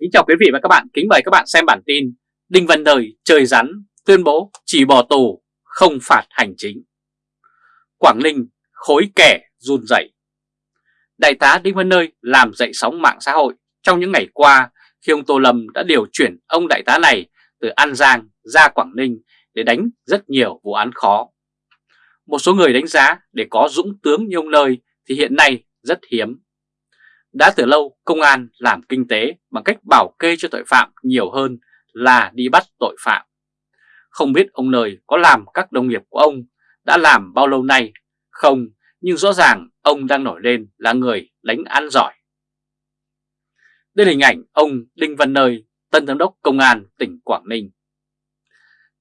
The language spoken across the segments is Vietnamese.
Kính chào quý vị và các bạn, kính mời các bạn xem bản tin Đinh Văn Đời trời rắn tuyên bố chỉ bỏ tù không phạt hành chính Quảng Ninh khối kẻ run rẩy. Đại tá Đinh Văn Nơi làm dậy sóng mạng xã hội trong những ngày qua khi ông Tô Lâm đã điều chuyển ông đại tá này từ An Giang ra Quảng Ninh để đánh rất nhiều vụ án khó. Một số người đánh giá để có dũng tướng như ông Nơi thì hiện nay rất hiếm. Đã từ lâu công an làm kinh tế bằng cách bảo kê cho tội phạm nhiều hơn là đi bắt tội phạm. Không biết ông Nơi có làm các đồng nghiệp của ông đã làm bao lâu nay không, nhưng rõ ràng ông đang nổi lên là người đánh án giỏi. Đây là hình ảnh ông Đinh Văn Nơi, Tân Giám đốc Công an tỉnh Quảng Ninh.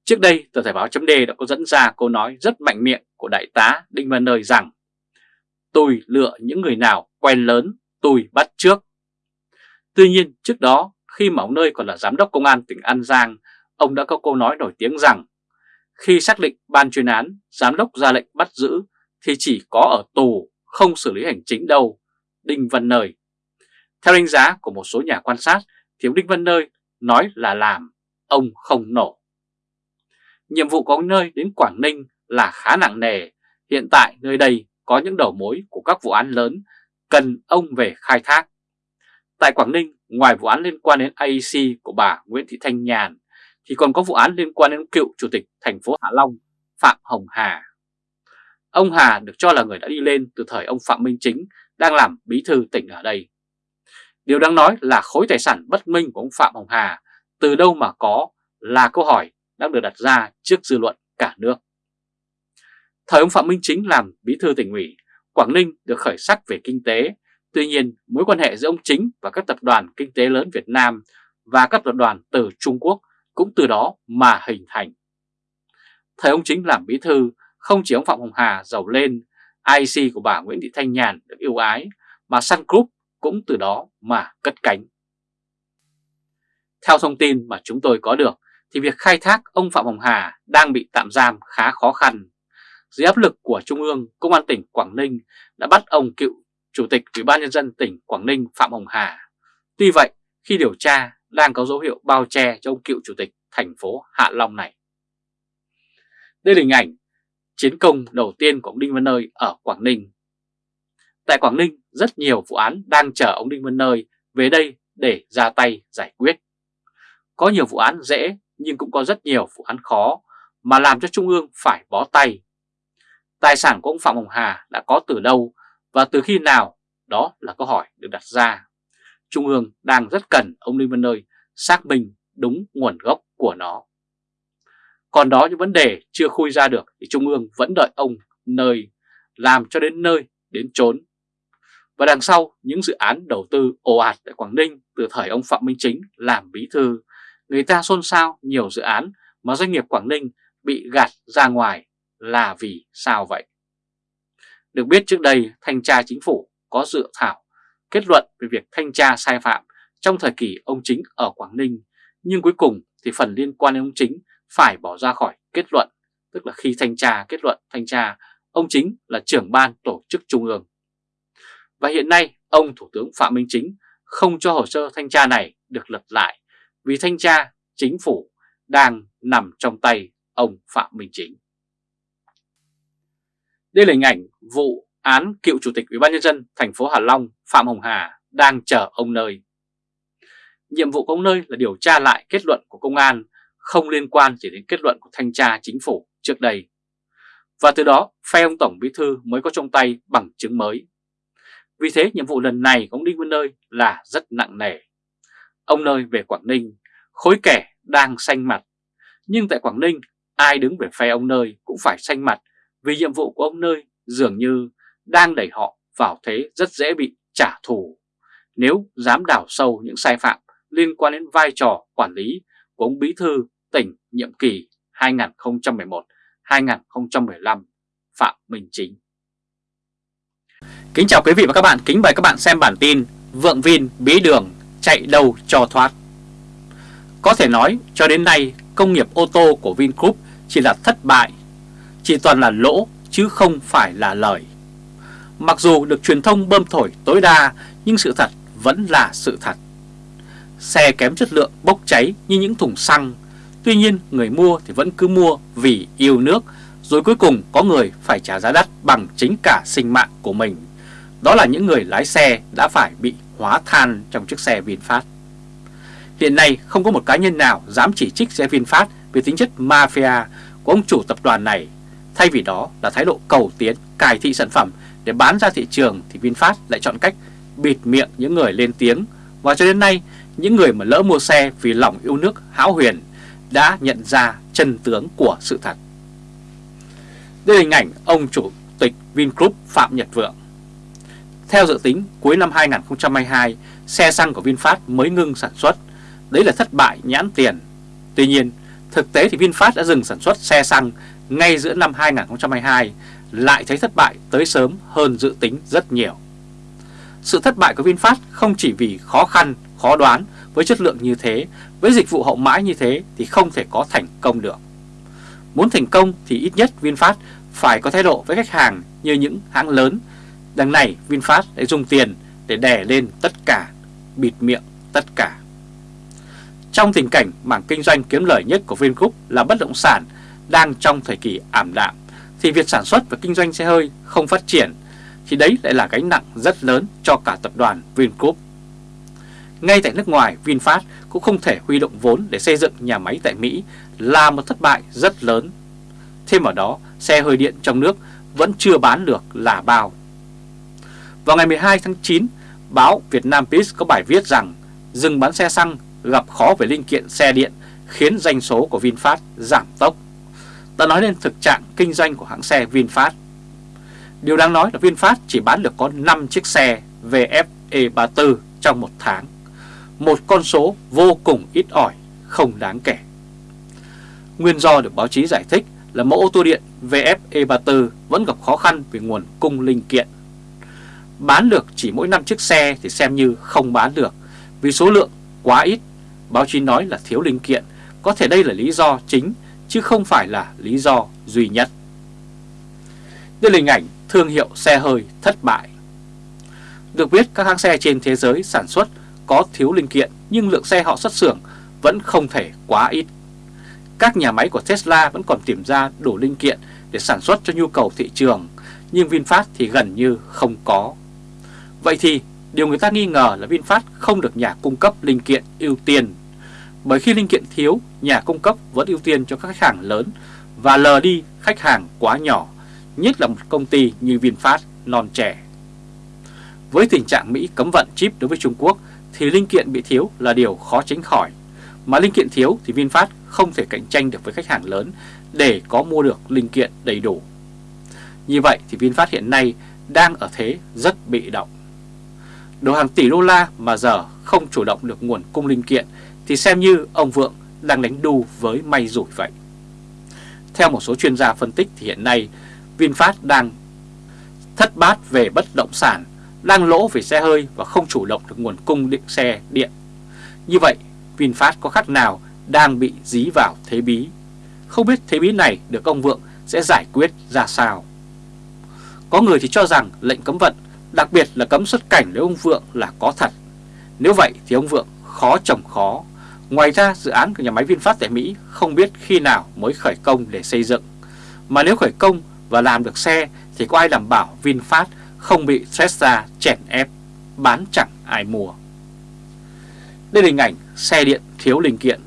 Trước đây, tờ Thể báo chấm đã có dẫn ra câu nói rất mạnh miệng của Đại tá Đinh Văn Nơi rằng Tôi lựa những người nào quen lớn, tôi bắt trước. Tuy nhiên, trước đó, khi mà ông Nơi còn là Giám đốc Công an tỉnh An Giang, ông đã có câu nói nổi tiếng rằng khi xác định ban chuyên án, Giám đốc ra lệnh bắt giữ thì chỉ có ở tù, không xử lý hành chính đâu. Đinh Văn Nơi Theo đánh giá của một số nhà quan sát, thì ông Đinh Văn Nơi nói là làm, ông không nổ. Nhiệm vụ của ông Nơi đến Quảng Ninh là khá nặng nề. Hiện tại nơi đây có những đầu mối của các vụ án lớn cần ông về khai thác. Tại Quảng Ninh, ngoài vụ án liên quan đến AEC của bà Nguyễn Thị Thanh Nhàn, thì còn có vụ án liên quan đến cựu chủ tịch thành phố Hạ Long Phạm Hồng Hà. Ông Hà được cho là người đã đi lên từ thời ông Phạm Minh Chính đang làm bí thư tỉnh ở đây. Điều đáng nói là khối tài sản bất minh của ông Phạm Hồng Hà từ đâu mà có là câu hỏi đang được đặt ra trước dư luận cả nước. Thời ông Phạm Minh Chính làm bí thư tỉnh ủy, Quảng Ninh được khởi sắc về kinh tế. Tuy nhiên, mối quan hệ giữa ông Chính và các tập đoàn kinh tế lớn Việt Nam và các tập đoàn từ Trung Quốc cũng từ đó mà hình thành. Thời ông Chính làm bí thư, không chỉ ông Phạm Hồng Hà giàu lên, IC của bà Nguyễn Thị Thanh Nhàn được yêu ái, mà Sun Group cũng từ đó mà cất cánh. Theo thông tin mà chúng tôi có được, thì việc khai thác ông Phạm Hồng Hà đang bị tạm giam khá khó khăn. Dưới áp lực của Trung ương, Công an tỉnh Quảng Ninh đã bắt ông cựu Chủ tịch Ủy ban Nhân dân tỉnh Quảng Ninh Phạm Hồng Hà. Tuy vậy, khi điều tra đang có dấu hiệu bao che cho ông cựu Chủ tịch thành phố Hạ Long này. Đây là hình ảnh chiến công đầu tiên của ông Đinh Văn Nơi ở Quảng Ninh. Tại Quảng Ninh, rất nhiều vụ án đang chờ ông Đinh Văn Nơi về đây để ra tay giải quyết. Có nhiều vụ án dễ nhưng cũng có rất nhiều vụ án khó mà làm cho Trung ương phải bó tay. Tài sản của ông Phạm Hồng Hà đã có từ đâu và từ khi nào? Đó là câu hỏi được đặt ra. Trung ương đang rất cần ông Đinh Văn Nơi xác minh đúng nguồn gốc của nó. Còn đó những vấn đề chưa khui ra được thì Trung ương vẫn đợi ông nơi làm cho đến nơi đến chốn. Và đằng sau những dự án đầu tư ồ ạt tại Quảng Ninh từ thời ông Phạm Minh Chính làm bí thư, người ta xôn xao nhiều dự án mà doanh nghiệp Quảng Ninh bị gạt ra ngoài là vì sao vậy? Được biết trước đây thanh tra chính phủ có dự thảo kết luận về việc thanh tra sai phạm trong thời kỳ ông Chính ở Quảng Ninh, nhưng cuối cùng thì phần liên quan đến ông Chính phải bỏ ra khỏi kết luận, tức là khi thanh tra kết luận thanh tra, ông Chính là trưởng ban tổ chức trung ương. Và hiện nay ông Thủ tướng Phạm Minh Chính không cho hồ sơ thanh tra này được lật lại vì thanh tra chính phủ đang nằm trong tay ông Phạm Minh Chính. Đây là hình ảnh vụ án cựu chủ tịch Ủy ban nhân dân thành phố Hà Long Phạm Hồng Hà đang chờ ông nơi. Nhiệm vụ của ông nơi là điều tra lại kết luận của công an không liên quan chỉ đến kết luận của thanh tra chính phủ trước đây. Và từ đó phe ông Tổng Bí Thư mới có trong tay bằng chứng mới. Vì thế nhiệm vụ lần này của ông Đinh Văn Nơi là rất nặng nề. Ông Nơi về Quảng Ninh, khối kẻ đang xanh mặt. Nhưng tại Quảng Ninh, ai đứng về phe ông Nơi cũng phải xanh mặt vì nhiệm vụ của ông Nơi dường như đang đẩy họ vào thế rất dễ bị trả thù. Nếu dám đào sâu những sai phạm liên quan đến vai trò quản lý của ông Bí Thư tỉnh nhiệm kỳ 2011-2015 Phạm Minh Chính. Kính chào quý vị và các bạn, kính mời các bạn xem bản tin Vượng Vin bí đường chạy đâu cho thoát. Có thể nói cho đến nay công nghiệp ô tô của Vingroup chỉ là thất bại, chỉ toàn là lỗ chứ không phải là lời. Mặc dù được truyền thông bơm thổi tối đa nhưng sự thật vẫn là sự thật. Xe kém chất lượng bốc cháy như những thùng xăng. Tuy nhiên người mua thì vẫn cứ mua vì yêu nước, rồi cuối cùng có người phải trả giá đắt bằng chính cả sinh mạng của mình. Đó là những người lái xe đã phải bị hóa than trong chiếc xe VinFast. Hiện nay không có một cá nhân nào dám chỉ trích xe VinFast về tính chất mafia của ông chủ tập đoàn này. Thay vì đó là thái độ cầu tiến, cải thị sản phẩm để bán ra thị trường thì VinFast lại chọn cách bịt miệng những người lên tiếng. Và cho đến nay, những người mà lỡ mua xe vì lòng yêu nước hão huyền đã nhận ra chân tướng của sự thật. Đây là hình ảnh ông chủ tịch Vingroup Phạm Nhật Vượng. Theo dự tính, cuối năm 2022, xe xăng của VinFast mới ngưng sản xuất. Đấy là thất bại nhãn tiền. Tuy nhiên, thực tế thì VinFast đã dừng sản xuất xe xăng ngay giữa năm 2022, lại thấy thất bại tới sớm hơn dự tính rất nhiều. Sự thất bại của VinFast không chỉ vì khó khăn, khó đoán với chất lượng như thế, với dịch vụ hậu mãi như thế thì không thể có thành công được. Muốn thành công thì ít nhất VinFast phải có thái độ với khách hàng như những hãng lớn. Đằng này VinFast đã dùng tiền để đè lên tất cả, bịt miệng tất cả. Trong tình cảnh mảng kinh doanh kiếm lời nhất của Vingroup là bất động sản đang trong thời kỳ ảm đạm, thì việc sản xuất và kinh doanh xe hơi không phát triển, thì đấy lại là gánh nặng rất lớn cho cả tập đoàn Vingroup. Ngay tại nước ngoài, VinFast cũng không thể huy động vốn để xây dựng nhà máy tại Mỹ là một thất bại rất lớn. Thêm vào đó, xe hơi điện trong nước vẫn chưa bán được là bao. Vào ngày 12 tháng 9, báo Việt Nam Peace có bài viết rằng dừng bán xe xăng gặp khó về linh kiện xe điện khiến doanh số của VinFast giảm tốc. Ta nói lên thực trạng kinh doanh của hãng xe VinFast. Điều đáng nói là VinFast chỉ bán được có 5 chiếc xe VFe34 trong một tháng. Một con số vô cùng ít ỏi, không đáng kể. Nguyên do được báo chí giải thích là mẫu ô tô điện VFe34 vẫn gặp khó khăn về nguồn cung linh kiện. Bán được chỉ mỗi 5 chiếc xe thì xem như không bán được vì số lượng quá ít. Báo chí nói là thiếu linh kiện, có thể đây là lý do chính chứ không phải là lý do duy nhất. Đây là hình ảnh thương hiệu xe hơi thất bại. Được biết các hãng xe trên thế giới sản xuất có thiếu linh kiện nhưng lượng xe họ xuất xưởng vẫn không thể quá ít. Các nhà máy của Tesla vẫn còn tìm ra đủ linh kiện để sản xuất cho nhu cầu thị trường, nhưng VinFast thì gần như không có. Vậy thì điều người ta nghi ngờ là VinFast không được nhà cung cấp linh kiện ưu tiên. Bởi khi linh kiện thiếu, nhà cung cấp vẫn ưu tiên cho các khách hàng lớn và lờ đi khách hàng quá nhỏ, nhất là một công ty như VinFast non trẻ. Với tình trạng Mỹ cấm vận chip đối với Trung Quốc thì linh kiện bị thiếu là điều khó tránh khỏi. Mà linh kiện thiếu thì VinFast không thể cạnh tranh được với khách hàng lớn để có mua được linh kiện đầy đủ. Như vậy thì VinFast hiện nay đang ở thế rất bị động. Đồ hàng tỷ đô la mà giờ không chủ động được nguồn cung linh kiện thì xem như ông Vượng đang đánh đu với may rủi vậy. Theo một số chuyên gia phân tích thì hiện nay VinFast đang thất bát về bất động sản, đang lỗ về xe hơi và không chủ động được nguồn cung điện xe điện. Như vậy VinFast có khác nào đang bị dí vào thế bí. Không biết thế bí này được ông Vượng sẽ giải quyết ra sao. Có người thì cho rằng lệnh cấm vận, đặc biệt là cấm xuất cảnh với ông Vượng là có thật. Nếu vậy thì ông Vượng khó trồng khó. Ngoài ra dự án của nhà máy VinFast tại Mỹ không biết khi nào mới khởi công để xây dựng. Mà nếu khởi công và làm được xe thì có ai đảm bảo VinFast không bị Tesla chèn ép, bán chẳng ai mua. Đây là hình ảnh xe điện thiếu linh kiện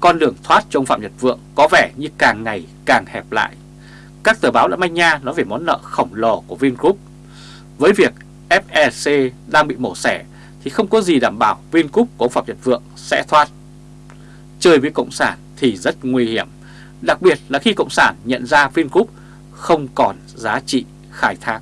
con đường thoát trong Phạm Nhật Vượng có vẻ như càng ngày càng hẹp lại. Các tờ báo đã manh nha nói về món nợ khổng lồ của Vingroup. Với việc FEC đang bị mổ xẻ thì không có gì đảm bảo Vingroup của Phạm Nhật Vượng sẽ thoát. Chơi với Cộng sản thì rất nguy hiểm, đặc biệt là khi Cộng sản nhận ra Vingroup không còn giá trị khai thác.